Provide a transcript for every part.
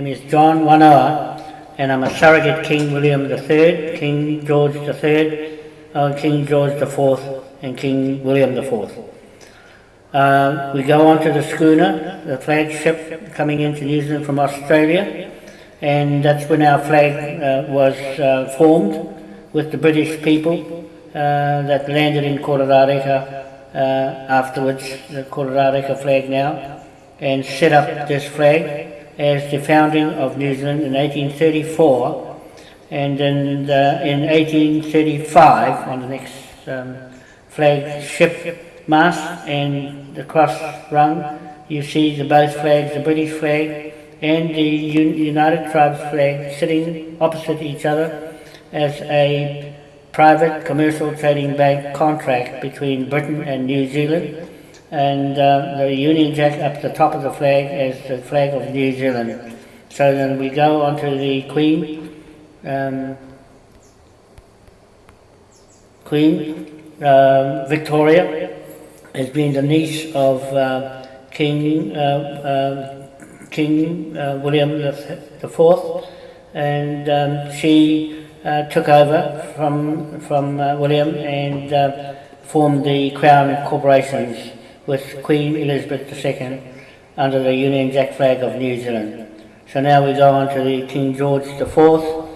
name is John Wanoa, and I'm a surrogate King William III, King George III, uh, King George IV, and King William IV. Uh, we go on to the schooner, the flagship coming into New Zealand from Australia, and that's when our flag uh, was uh, formed with the British people uh, that landed in Kororareka uh, afterwards, the Kororareka flag now, and set up this flag as the founding of New Zealand in 1834, and then the, in 1835 on the next um, flagship mast and the cross rung, you see the both flags, the British flag and the United Tribes flag sitting opposite each other as a private commercial trading bank contract between Britain and New Zealand and uh, the Union Jack up the top of the flag is the flag of New Zealand. So then we go on to the Queen, um, Queen uh, Victoria has been the niece of uh, King uh, uh, King uh, William the Fourth, and um, she took over from from William and formed the Crown Corporations with Queen Elizabeth II under the Union Jack flag of New Zealand. So now we go on to the King George IV, uh,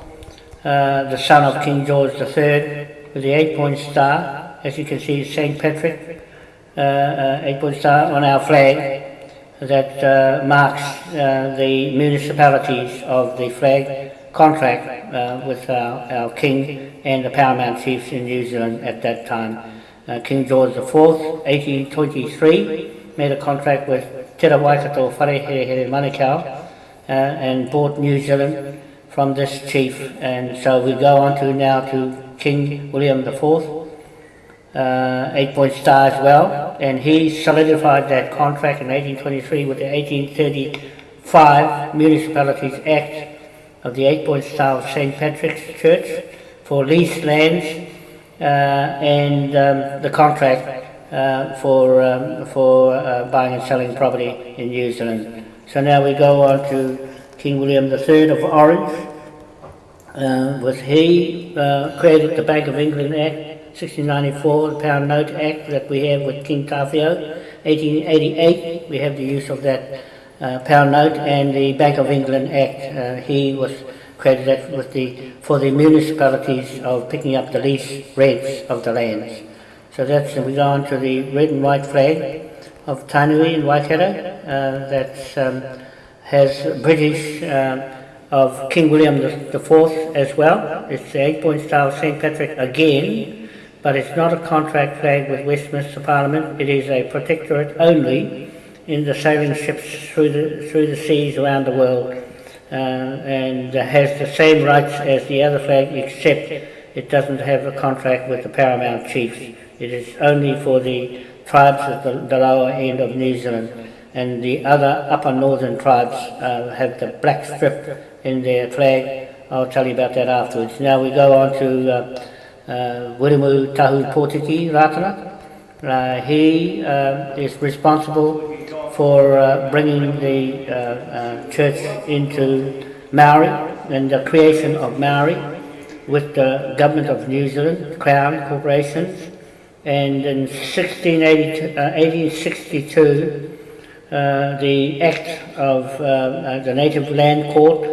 the son of King George III, with the eight-point star. As you can see, St. Patrick, uh, uh, eight-point star on our flag that uh, marks uh, the municipalities of the flag contract uh, with our, our king and the paramount chiefs in New Zealand at that time uh, King George IV, 1823, made a contract with Te Waikato Wharehere Manukau uh, and bought New Zealand from this chief. And so we go on to now to King William IV, uh, eight point star as well, and he solidified that contract in 1823 with the 1835 Municipalities Act of the eight point star of St. Patrick's Church for leased lands and um, the contract uh, for, um, for uh, buying and selling property in New Zealand. So now we go on to King William III of Orange. Uh, was he uh, created the Bank of England Act 1694, the Pound Note Act that we have with King Tawhito. 1888, we have the use of that uh, pound note and the Bank of England Act. he was credited with the, for the municipalities of picking up the lease rents of the lands. So that's, we go on to the red and white flag of Tainui in Waikato uh, that um, has British um, of King William IV as well. It's the eight-point star of St. Patrick again, but it's not a contract flag with Westminster Parliament. It is a protectorate only in the sailing ships through the, through the seas around the world uh, and has the same rights as the other flag except it doesn't have a contract with the paramount chiefs. It is only for the tribes at the, the lower end of New Zealand and the other upper northern tribes uh, have the black strip in their flag. I'll tell you about that afterwards. Now we go on to uh, uh, Wiremu Tahu Potiki Ratana. Uh, he uh, is responsible for uh, bringing the uh, uh, church into Maori and the creation of Maori with the government of New Zealand, Crown corporations, and in 1862 uh, the Act of uh, the Native Land Court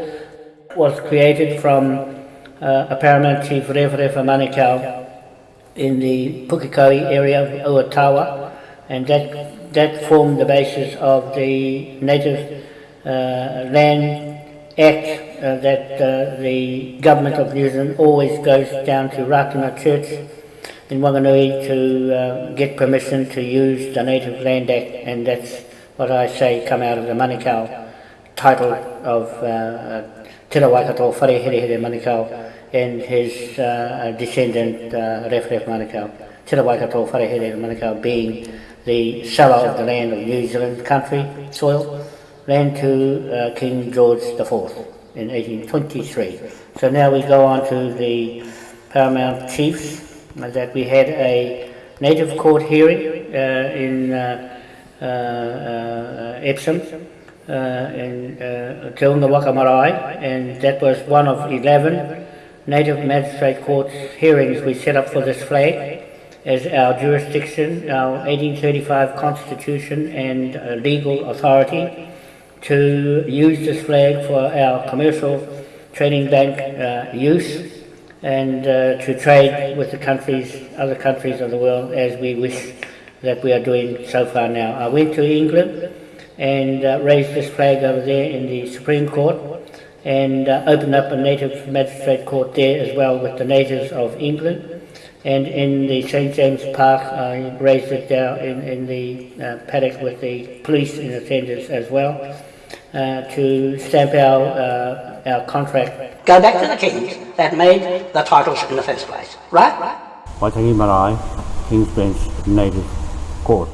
was created from a paramount chief Referefa Manukau in the Pukekohe area of Uatawa, and that that formed the basis of the Native uh, Land Act uh, that uh, the government of New Zealand always goes down to Ratana Church in Wanganui to uh, get permission to use the Native Land Act and that's what I say come out of the Manukau title of uh, Te Waikato Wharehere Manukau and his uh, descendant uh, Ref Ref Manukau. Te Waikato Wharehere Manukau being the seller of the land of New Zealand country soil, land to uh, King George IV in 1823. So now we go on to the paramount chiefs that we had a native court hearing uh, in uh, uh, uh Epsom in uh, Te Waka Marae, and that was one of 11 native magistrate courts hearings we set up for this flag as our jurisdiction, our 1835 constitution and uh, legal authority to use this flag for our commercial trading bank uh, use and uh, to trade with the countries, other countries of the world as we wish that we are doing so far now. I went to England and uh, raised this flag over there in the Supreme Court and uh, opened up a native magistrate court there as well with the natives of England. And in the St. James Park, I raised it down in, in the uh, paddock with the police in attendance as well uh, to stamp our, uh, our contract. Go back to the kings that made the titles in the first place, Right? right? Waitangi Marae, King's Bench Native Court.